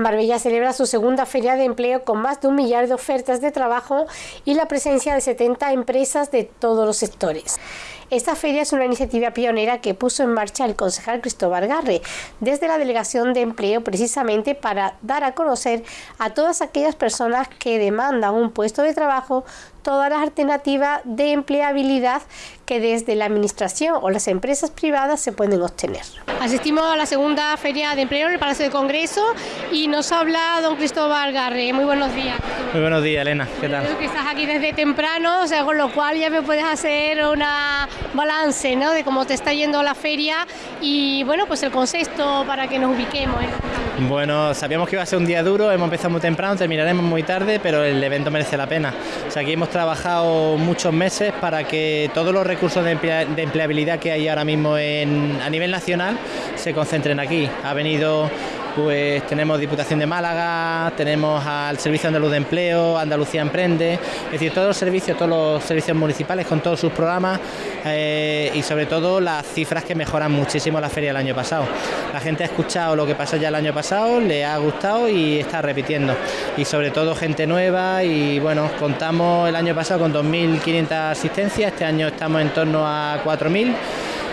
Marbella celebra su segunda feria de empleo con más de un millar de ofertas de trabajo y la presencia de 70 empresas de todos los sectores. Esta feria es una iniciativa pionera que puso en marcha el concejal Cristóbal Garre desde la Delegación de Empleo precisamente para dar a conocer a todas aquellas personas que demandan un puesto de trabajo todas las alternativas de empleabilidad que desde la administración o las empresas privadas se pueden obtener. Asistimos a la segunda feria de empleo en el Palacio de Congreso y nos habla don Cristóbal Garre. Muy buenos días. Muy buenos días, Elena. ¿Qué tal? Creo que estás aquí desde temprano, o sea, con lo cual ya me puedes hacer una balance ¿no? de cómo te está yendo la feria y bueno, pues el concepto para que nos ubiquemos. ¿eh? Bueno, sabíamos que iba a ser un día duro, hemos empezado muy temprano, terminaremos muy tarde, pero el evento merece la pena. O sea, aquí hemos trabajado muchos meses para que todos los recursos de, empleabilidad que hay ahora mismo a nivel nacional se concentren aquí. Ha venido pues tenemos Diputación de Málaga, tenemos al Servicio Andaluz de Empleo, Andalucía Emprende, es decir, todos los servicios, todos los servicios municipales con todos sus programas eh, y sobre todo las cifras que mejoran muchísimo la feria del año pasado. La gente ha escuchado lo que pasó ya el año pasado, le ha gustado y está repitiendo. Y sobre todo gente nueva y bueno, contamos el año pasado con 2.500 asistencias, este año estamos en torno a 4.000.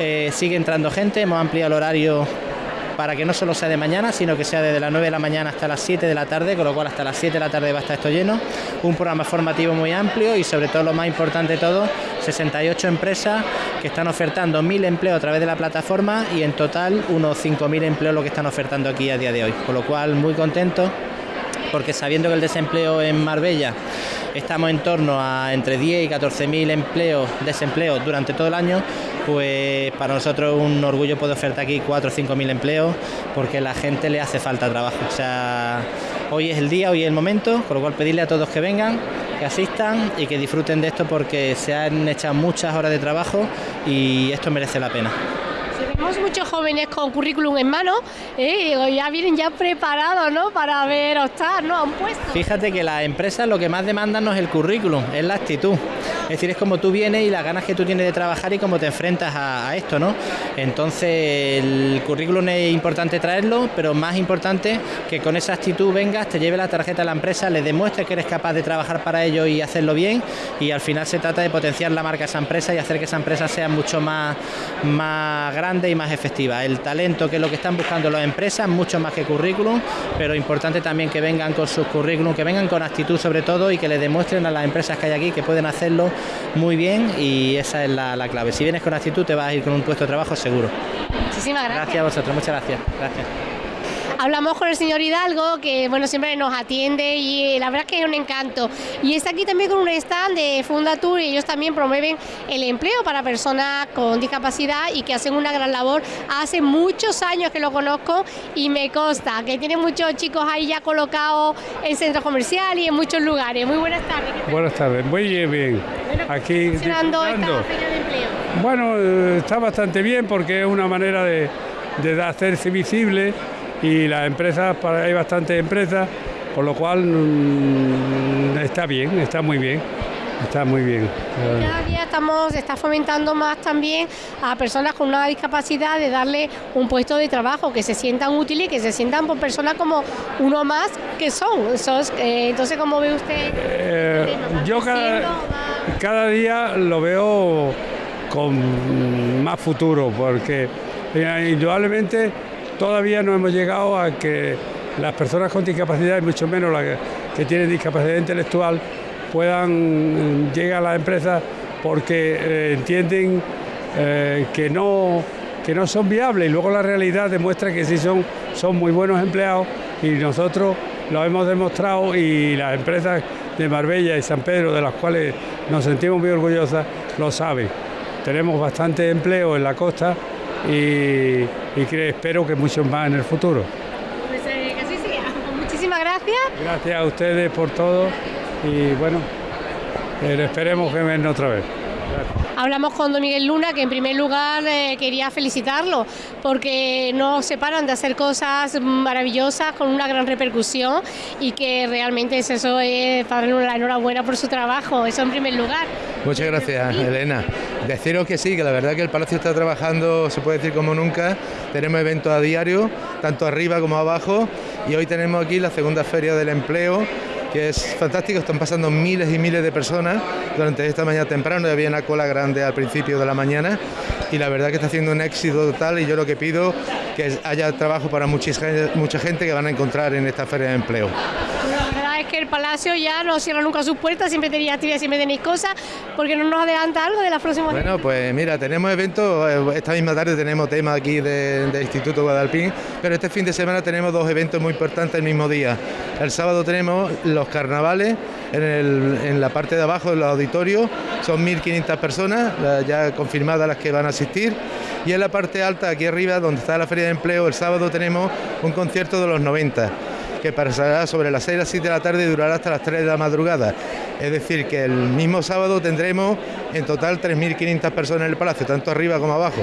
Eh, sigue entrando gente, hemos ampliado el horario para que no solo sea de mañana, sino que sea desde las 9 de la mañana hasta las 7 de la tarde, con lo cual hasta las 7 de la tarde va a estar esto lleno. Un programa formativo muy amplio y sobre todo lo más importante de todo, 68 empresas que están ofertando 1.000 empleos a través de la plataforma y en total unos 5.000 empleos lo que están ofertando aquí a día de hoy. Con lo cual muy contento porque sabiendo que el desempleo en Marbella estamos en torno a entre 10 y 14 mil empleos, desempleos durante todo el año, pues para nosotros es un orgullo poder ofertar aquí 4 o 5 mil empleos porque a la gente le hace falta trabajo. O sea, hoy es el día, hoy es el momento, con lo cual pedirle a todos que vengan, que asistan y que disfruten de esto porque se han echado muchas horas de trabajo y esto merece la pena. Tenemos muchos jóvenes con currículum en mano, ¿eh? ya vienen ya preparados ¿no? para ver optar ¿no? a un puesto. Fíjate que las empresas lo que más demandan no es el currículum, es la actitud. Es decir, es como tú vienes y las ganas que tú tienes de trabajar y cómo te enfrentas a, esto, ¿no? Entonces, el currículum es importante traerlo, pero más importante que con esa actitud vengas, te lleve la tarjeta a la empresa, le demuestres que eres capaz de trabajar para ello y hacerlo bien y al final se trata de potenciar la marca de esa empresa y hacer que esa empresa sea mucho más, más grande y más efectiva. El talento que es lo que están buscando las empresas, mucho más que currículum, pero importante también que vengan con sus currículum, que vengan con actitud sobre todo y que le demuestren a las empresas que hay aquí que pueden hacerlo muy bien y esa es la, clave. Si vienes con actitud te vas a ir con un puesto de trabajo seguro. Muchísimas gracias. Gracias a vosotros, muchas gracias. Gracias. Hablamos con el señor Hidalgo, que bueno, siempre nos atiende y la verdad es que es un encanto. Y está aquí también con un stand de Fundatur y ellos también promueven el empleo para personas con discapacidad y que hacen una gran labor. Hace muchos años que lo conozco y me consta que tienen muchos chicos ahí ya colocados en centros comerciales y en muchos lugares. Muy buenas tardes. Buenas tardes, muy bien. aquí funcionando esta feria de empleo. Bueno, eh, está bastante bien porque es una manera de, de hacerse visible y las empresas, hay bastantes empresas, por lo cual mm, está bien, está muy bien. Está muy bien. Cada día estamos, está fomentando más también a personas con una discapacidad de darle un puesto de trabajo, que se sientan útiles, que se sientan por personas como uno más que son. Eh, entonces, ¿cómo ve usted? Eh, yo cada, cada día lo veo con más futuro, porque eh, indudablemente Todavía no hemos llegado a que las personas con discapacidad, y mucho menos las que tienen discapacidad intelectual, puedan mm, llegar a las empresas porque eh, entienden eh, que, no, que no son viables y luego la realidad demuestra que sí son, son muy buenos empleados y nosotros lo hemos demostrado y las empresas de Marbella y San Pedro, de las cuales nos sentimos muy orgullosas, lo saben. Tenemos bastante empleo en la costa y, que espero que muchos más en el futuro. Pues eh, que así sea. Muchísimas gracias. Gracias a ustedes por todo y bueno, eh, esperemos que vengan otra vez. Hablamos con don Miguel Luna, que en primer lugar eh, quería felicitarlo, porque no se paran de hacer cosas maravillosas con una gran repercusión y que realmente es eso es para darle la enhorabuena por su trabajo, eso en primer lugar. Muchas gracias, Elena. Deciros que sí, que la verdad que el Palacio está trabajando, se puede decir como nunca, tenemos eventos a diario, tanto arriba como abajo, y hoy tenemos aquí la segunda feria del empleo que es fantástico, están pasando miles y miles de personas durante esta mañana temprano, había una cola grande al principio de la mañana y la verdad que está haciendo un éxito total y yo lo que pido que haya trabajo para mucha gente que van a encontrar en esta feria de empleo es que el Palacio ya no cierra nunca sus puertas, siempre tenía actividades, siempre tenéis cosas, porque no nos adelanta algo de las próximas Bueno, pues mira, tenemos eventos, eh, esta misma tarde tenemos tema aquí del Instituto Guadalpín, pero este fin de semana tenemos dos eventos muy importantes el mismo día. El sábado tenemos los carnavales en, la parte de abajo del auditorio, son 1.500 personas ya confirmadas las que van a asistir. Y en la parte alta, aquí arriba, donde está la Feria de Empleo, el sábado tenemos un concierto de los 90 que pasará sobre las 6 a las 7 de la tarde y durará hasta las 3 de la madrugada. Es decir, que el mismo sábado tendremos en total 3.500 personas en el palacio, tanto arriba como abajo.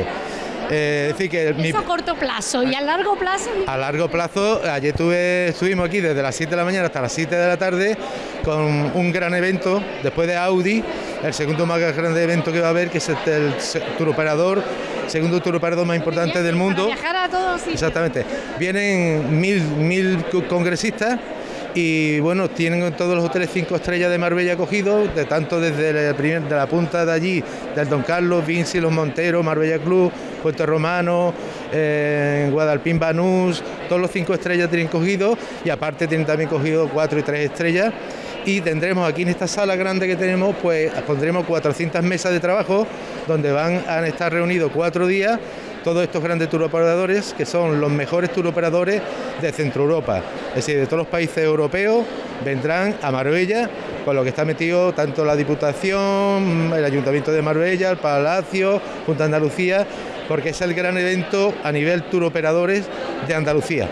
Eh, decir que Eso a corto plazo y a largo plazo. A largo plazo, ayer tuve, estuvimos aquí desde las 7 de la mañana hasta las 7 de la tarde con un gran evento después de Audi, el segundo más grande evento que va a haber, que es el, el tour operador segundo tour operador más importante del mundo. viajar a todos. Exactamente. Vienen mil, mil congresistas y bueno, tienen todos los hoteles cinco estrellas de Marbella cogidos, de tanto desde la, de la punta de allí, del Don Carlos, Vinci, Los Monteros, Marbella Club, Puerto Romano, eh, Guadalpín Banús, todos los cinco estrellas tienen cogidos y aparte tienen también cogido cuatro y tres estrellas y tendremos aquí en esta sala grande que tenemos, pues pondremos 400 mesas de trabajo donde van a estar reunidos cuatro días todos estos grandes turoperadores que son los mejores turoperadores de Centro Europa, es decir, de todos los países europeos vendrán a Marbella, con lo que está metido tanto la Diputación, el Ayuntamiento de Marbella, el Palacio, Junta de Andalucía, porque es el gran evento a nivel turoperadores de Andalucía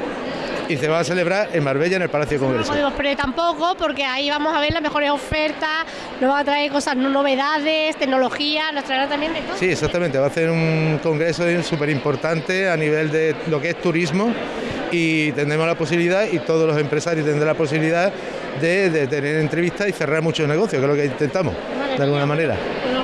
y se va a celebrar en Marbella, en el Palacio de Congreso. No podemos tampoco, porque ahí vamos a ver las mejores ofertas, nos va a traer cosas, novedades, tecnología, nos traerá también de todo. Sí, exactamente, va a ser un congreso súper importante a nivel de lo que es turismo y tendremos la posibilidad, y todos los empresarios tendrán la posibilidad de, tener entrevistas y cerrar muchos negocios, que es lo que intentamos, de alguna manera.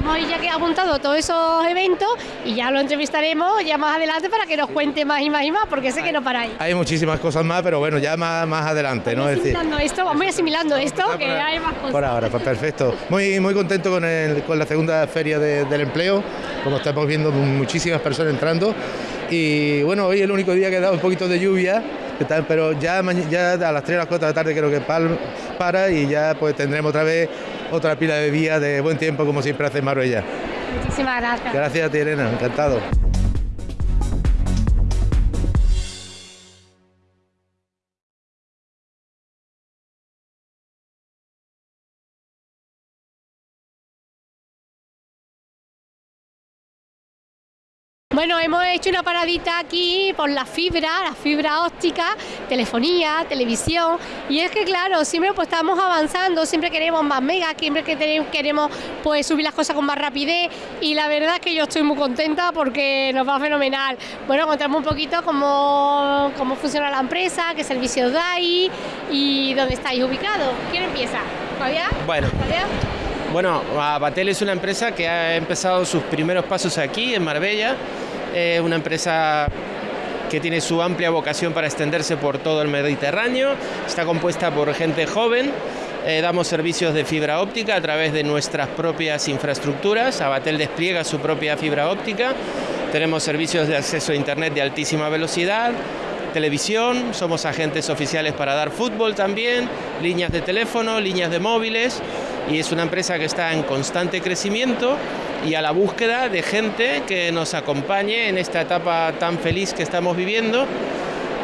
Hemos ya que apuntado todos esos eventos y ya lo entrevistaremos ya más adelante para que nos cuente más y más y más, porque sé que no paráis. Hay muchísimas cosas más, pero bueno, ya más, más adelante, ¿no? Asimilando esto, vamos asimilando esto, que hay más cosas. Por ahora, pues perfecto. Muy, muy contento con, el, con la segunda feria del empleo, como estamos viendo muchísimas personas entrando. Y bueno, hoy es el único día que ha dado un poquito de lluvia, pero ya, ya a las 3 a las 4 de la tarde creo que para y ya pues tendremos otra vez otra pila de días de buen tiempo como siempre hace Marbella. Muchísimas gracias. Gracias a ti, Elena, encantado. Bueno, hemos hecho una paradita aquí por la fibra, la fibra óptica, telefonía, televisión, y es que claro, siempre pues estamos avanzando, siempre queremos más megas, siempre que queremos pues subir las cosas con más rapidez, y la verdad es que yo estoy muy contenta porque nos va fenomenal. Bueno, contamos un poquito cómo, cómo funciona la empresa, qué servicios dais y dónde estáis ubicados. ¿Quién empieza? ¿Fabián? Bueno. Bueno, Abatel es una empresa que ha empezado sus primeros pasos aquí en Marbella es una empresa que tiene su amplia vocación para extenderse por todo el Mediterráneo. Está compuesta por gente joven. Eh, damos servicios de fibra óptica a través de nuestras propias infraestructuras. Abatel despliega su propia fibra óptica. Tenemos servicios de acceso a Internet de altísima velocidad, televisión, somos agentes oficiales para dar fútbol también, líneas de teléfono, líneas de móviles y es una empresa que está en constante crecimiento y a la búsqueda de gente que nos acompañe en esta etapa tan feliz que estamos viviendo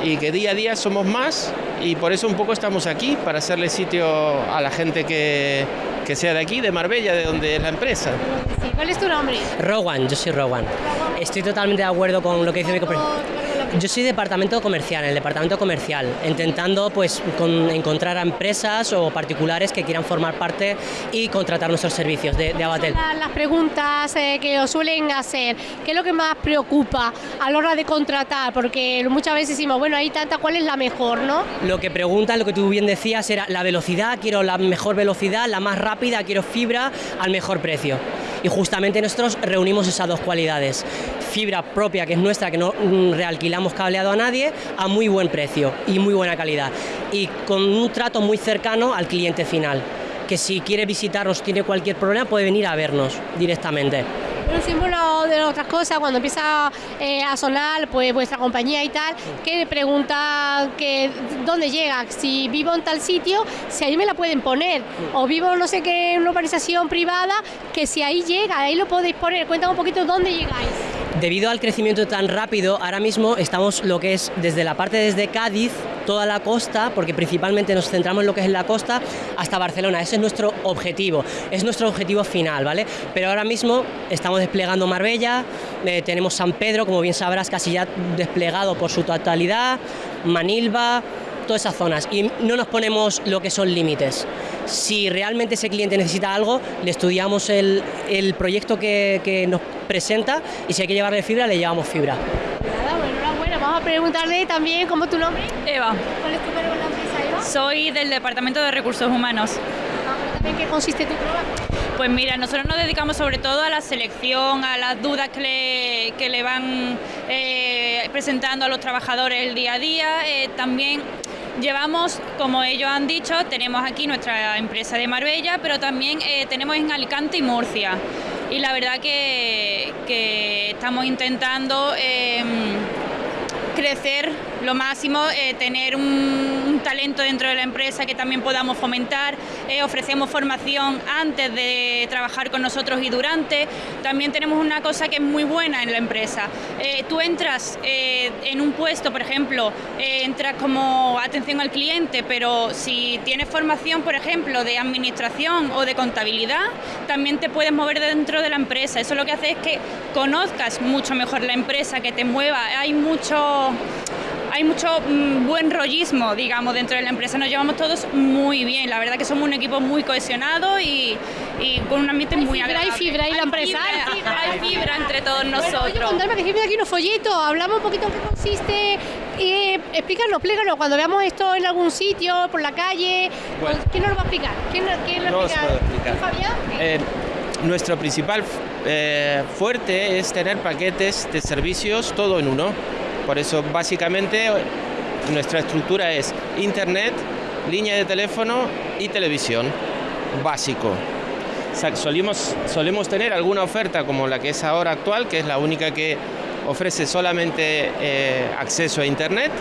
y que día a día somos más y por eso un poco estamos aquí, para hacerle sitio a la gente que, que sea de aquí, de Marbella, de donde es la empresa. ¿Cuál es tu nombre? Rowan, yo soy Rowan. Estoy totalmente de acuerdo con lo que dice mi compañero. Yo soy departamento comercial, en el departamento comercial, intentando pues encontrar a empresas o particulares que quieran formar parte y contratar nuestros servicios de, de Abatel. Las preguntas eh, que os suelen hacer, ¿qué es lo que más preocupa a la hora de contratar? Porque muchas veces decimos, bueno, hay tanta, ¿cuál es la mejor, no? Lo que preguntan, lo que tú bien decías, era la velocidad, quiero la mejor velocidad, la más rápida, quiero fibra al mejor precio. Y justamente nosotros reunimos esas dos cualidades fibra propia que es nuestra, que no mm, realquilamos cableado a nadie, a muy buen precio y muy buena calidad. Y con un trato muy cercano al cliente final, que si quiere visitarnos, tiene cualquier problema, puede venir a vernos directamente. Siempre una de otras cosas, cuando empieza eh, a sonar pues vuestra compañía y tal, que pregunta que dónde llega, si vivo en tal sitio, si ahí me la pueden poner, o vivo no sé qué en una organización privada, que si ahí llega, ahí lo podéis poner. Cuéntame un poquito dónde llegáis. Debido al crecimiento tan rápido, ahora mismo estamos lo que es desde la parte desde Cádiz, toda la costa, porque principalmente nos centramos en lo que es la costa, hasta Barcelona. Ese es nuestro objetivo, es nuestro objetivo final, ¿vale? Pero ahora mismo estamos desplegando Marbella, eh, tenemos San Pedro, como bien sabrás, casi ya desplegado por su totalidad, Manilva, todas esas zonas y no nos ponemos lo que son límites. Si realmente ese cliente necesita algo, le estudiamos el, el proyecto que, que, nos presenta y si hay que llevarle fibra, le llevamos fibra. Nada, bueno, enhorabuena. Vamos a preguntarle también cómo es tu nombre. Eva. ¿Cuál es tu en la empresa, Eva? Soy del Departamento de Recursos Humanos. ¿En qué consiste tu trabajo? Pues mira, nosotros nos dedicamos sobre todo a la selección, a las dudas que le, que le van eh, presentando a los trabajadores el día a día. Eh, también Llevamos, como ellos han dicho, tenemos aquí nuestra empresa de Marbella, pero también eh, tenemos en Alicante y Murcia. Y la verdad que, que estamos intentando eh, crecer lo máximo, eh, tener un, talento dentro de la empresa que también podamos fomentar, eh, ofrecemos formación antes de trabajar con nosotros y durante. También tenemos una cosa que es muy buena en la empresa. Eh, tú entras en un puesto, por ejemplo, entras como atención al cliente, pero si tienes formación, por ejemplo, de administración o de contabilidad, también te puedes mover dentro de la empresa. Eso lo que hace es que conozcas mucho mejor la empresa, que te mueva. Hay mucho hay mucho mmm, buen rollismo, digamos, dentro de la empresa. Nos llevamos todos muy bien. La verdad que somos un equipo muy cohesionado y, y con un ambiente hay muy fibra, agradable. Hay fibra, hay la empresa. Hay fibra, hay fibra entre todos nosotros. Bueno, oye, contarme que siempre aquí unos folletos. Hablamos un poquito en qué consiste. Eh, explícanos, explícanos. Cuando veamos esto en algún sitio, por la calle, Bueno. ¿quién nos lo va a explicar? ¿Quién, quién lo No explica? puedo explicar. ¿Tú, Fabián? Eh, nuestro principal eh, fuerte es tener paquetes de servicios todo en uno. Por eso básicamente nuestra estructura es internet, línea de teléfono y televisión. Básico. Solemos tener alguna oferta como la que es ahora actual, que es la única que ofrece solamente eh, acceso a internet,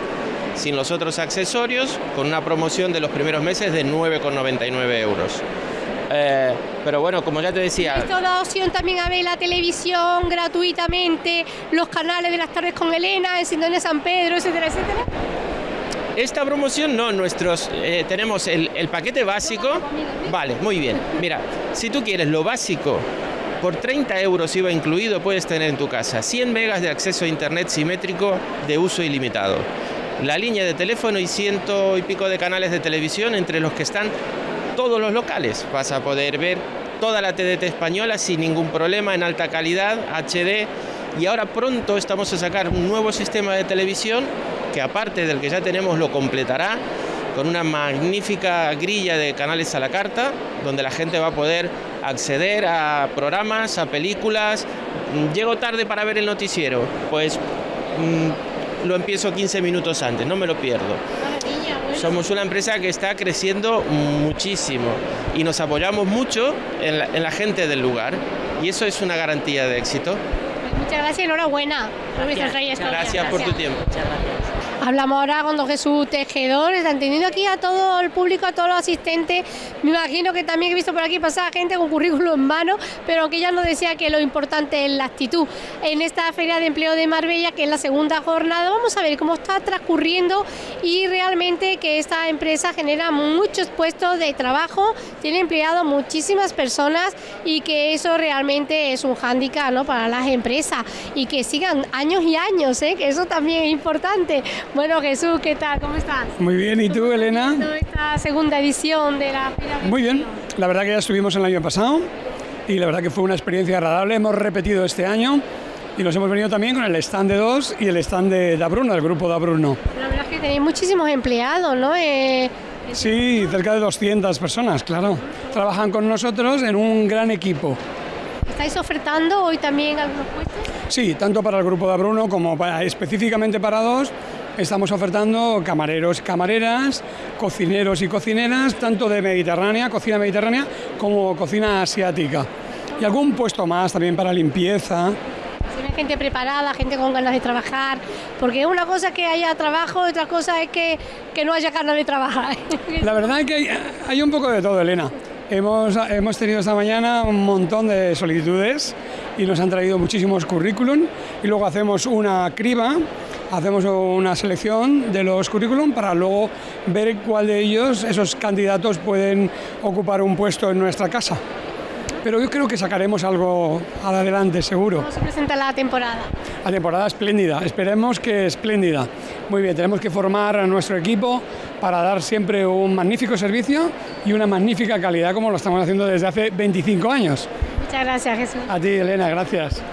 sin los otros accesorios, con una promoción de los primeros meses de 9,99 euros. Eh, pero bueno, como ya te decía, Esto da opción también a ver la televisión gratuitamente, los canales de las tardes con Elena, en Sintonía San Pedro, etcétera, etcétera. esta promoción no, nuestros eh, tenemos el, el paquete básico. Vale, muy bien. Mira, si tú quieres lo básico, por 30 euros IVA incluido puedes tener en tu casa 100 megas de acceso a internet simétrico de uso ilimitado. La línea de teléfono y ciento y pico de canales de televisión entre los que están todos los locales. Vas a poder ver toda la TDT española sin ningún problema, en alta calidad, HD. Y ahora pronto estamos a sacar un nuevo sistema de televisión que aparte del que ya tenemos lo completará con una magnífica grilla de canales a la carta, donde la gente va a poder acceder a programas, a películas. Mm, Llego tarde para ver el noticiero, pues mm, lo empiezo 15 minutos antes, no me lo pierdo. Somos una empresa que está creciendo muchísimo y nos apoyamos mucho en la, en la gente del lugar y eso es una garantía de éxito. Muchas gracias y enhorabuena vuestra trayectoria. Gracias por tu tiempo. Muchas gracias. Hablamos ahora con don Jesús Tejedor, está entendiendo aquí a todo el público, a todos los asistentes. Me imagino que también he visto por aquí pasar gente con currículo en mano, pero que ya nos decía que lo importante es la actitud. En esta Feria de Empleo de Marbella, que es la segunda jornada, vamos a ver cómo está transcurriendo y realmente que esta empresa genera muchos puestos de trabajo, tiene empleado muchísimas personas y que eso realmente es un hándicap ¿no? para las empresas y que sigan años y años, ¿eh? que eso también es importante. Bueno, Jesús, ¿qué tal? ¿Cómo estás? Muy bien, ¿y tú, Elena? Esta segunda edición de la Feria Muy bien, la verdad que ya estuvimos el año pasado y la verdad que fue una experiencia agradable. Hemos repetido este año y nos hemos venido también con el stand de dos y el stand de Dabruno, el grupo Dabruno. La verdad es que tenéis muchísimos empleados, ¿no? Eh, Sí, cerca de 200 personas, claro. Trabajan con nosotros en un gran equipo. ¿Estáis ofertando hoy también algunos puestos? Sí, tanto para el grupo de Bruno como para, específicamente para dos, estamos ofertando camareros y camareras, cocineros y cocineras, tanto de Mediterránea, cocina mediterránea, como cocina asiática. Y algún puesto más también para limpieza. Tiene gente preparada, gente con ganas de trabajar, porque una cosa es que haya trabajo, otra cosa es que, que no haya ganas de trabajar. La verdad es que hay, hay un poco de todo, Elena. Hemos, hemos tenido esta mañana un montón de solicitudes y nos han traído muchísimos currículum y luego hacemos una criba, hacemos una selección de los currículum para luego ver cuál de ellos, esos candidatos, pueden ocupar un puesto en nuestra casa. Pero yo creo que sacaremos algo adelante, seguro. ¿Cómo se presenta la temporada? La temporada espléndida, esperemos que espléndida. Muy bien, tenemos que formar a nuestro equipo para dar siempre un magnífico servicio y una magnífica calidad como lo estamos haciendo desde hace 25 años. Muchas gracias, Jesús. A ti, Elena, gracias.